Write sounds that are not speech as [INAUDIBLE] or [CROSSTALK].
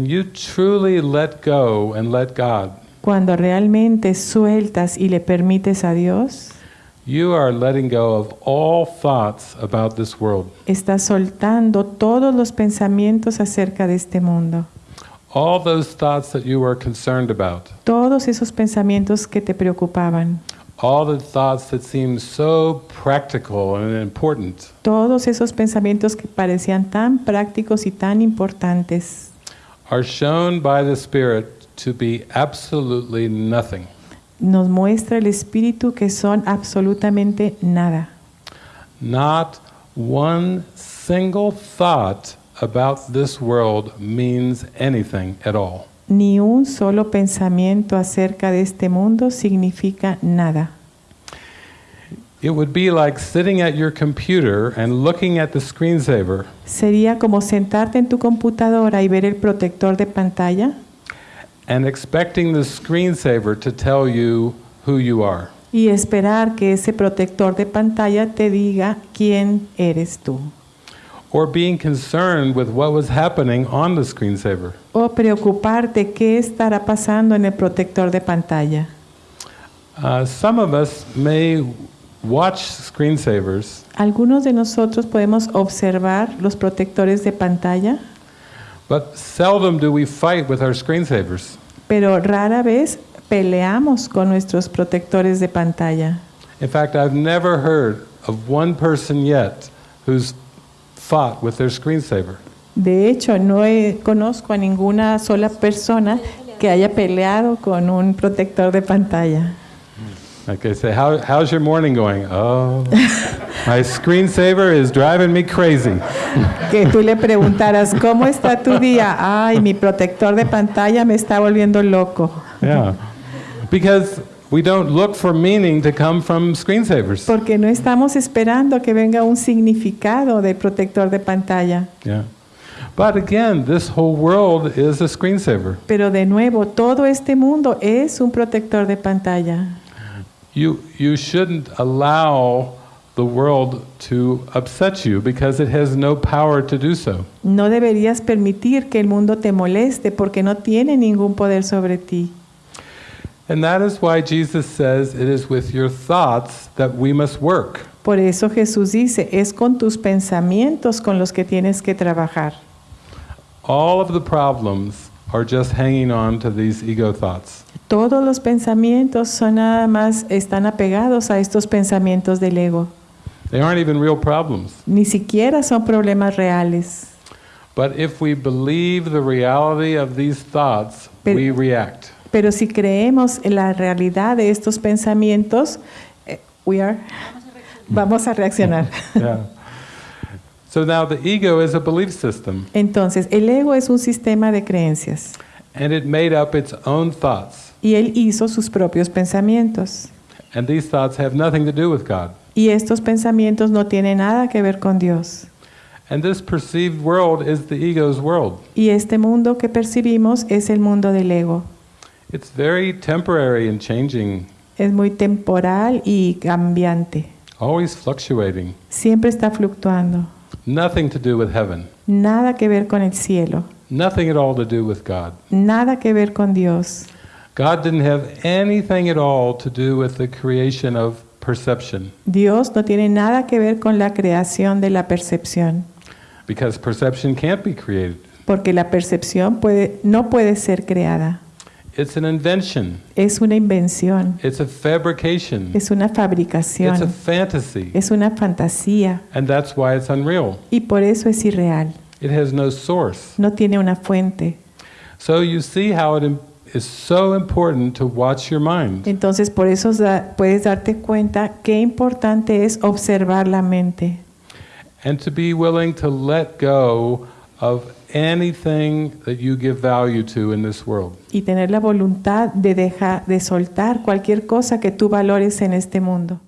you truly let go and let God, Cuando realmente sueltas y le permites a Dios, you are letting go of all thoughts about this world. estás soltando todos los pensamientos acerca de este mundo. All those thoughts that you were concerned about. Todos esos pensamientos que te preocupaban. All the thoughts that seemed so practical and important. Todos esos pensamientos que parecían tan prácticos y tan importantes are shown by the Spirit to be absolutely nothing. nos muestra el Espíritu que son absolutamente nada. Not one single thought about this world means anything at all. Ni un solo pensamiento acerca de este mundo significa nada. It would be like sitting at your computer and looking at the screensaver Sería como sentarte en tu computadora y ver el protector de pantalla and expecting the screensaver to tell you who you are. y esperar que ese protector de pantalla te diga quién eres tú. Or being concerned with what was happening on the screensaver. O preocuparte qué estará pasando en el protector de pantalla. Uh, some of us may watch screensavers Algunos de nosotros podemos observar los protectores de pantalla, But seldom do we fight with our screensavers. pero rara vez peleamos con nuestros protectores de pantalla. In fact, I've never heard of one person yet who's fought with their screensaver. De hecho, no he- conozco a ninguna sola persona que haya peleado con un protector de pantalla. Like I say, How, how's your morning going? Oh, my screensaver is driving me crazy. Que tú le preguntaras, ¿cómo está tu día? Ay, mi protector de pantalla me está volviendo loco. Yeah. Because we don't look for meaning to come from screensavers. Porque no estamos esperando que venga un significado del protector de pantalla. Yeah. But again, this whole world is a screensaver. Pero de nuevo, todo este mundo es un protector de pantalla. You, you shouldn't allow the world to upset you because it has no power to do so. No deberías permitir que el mundo te moleste porque no tiene ningún poder sobre ti. And that is why Jesus says it is with your thoughts that we must work. Por eso Jesús dice, es con tus pensamientos con los que tienes que trabajar. All of the problems are just hanging on to these ego thoughts. Todos los pensamientos son nada más, están apegados a estos pensamientos del ego. They aren't even real problems. Ni siquiera son problemas reales. But if we believe the reality of these thoughts, Pero- we react. Pero si creemos en la realidad de estos pensamientos, eh, we are, vamos a reaccionar. [LAUGHS] Yeah. So now the ego is a belief system, Entonces, el ego es un sistema de creencias and it made up its own thoughts. y él hizo sus propios pensamientos. And these thoughts have nothing to do with God. Y estos pensamientos no tienen nada que ver con Dios. And this perceived world is the ego's world. Y este mundo que percibimos es el mundo del ego. It's very temporary and changing, Es muy temporal y cambiante. always fluctuating. Siempre está fluctuando. Nothing to do with heaven. Nada que ver con el cielo. Nothing at all to do with God. Nada que ver con Dios. God didn't have anything at all to do with the creation of perception Dios no tiene nada que ver con la creación de la percepción. because perception can't be created. Porque la percepción puede, no puede ser creada. It's an invention. Es una invención. It's a fabrication. Es una It's a fantasy. Es una fantasía. And that's why it's unreal. Y por eso es irreal. It has no source. No tiene una fuente. So you see how it is so important to watch your mind. Entonces por eso puedes darte cuenta qué importante es observar la mente and to be willing to let go of anything that you give value to in this world. y tener la voluntad de dejar de soltar cualquier cosa que tú valores en este mundo.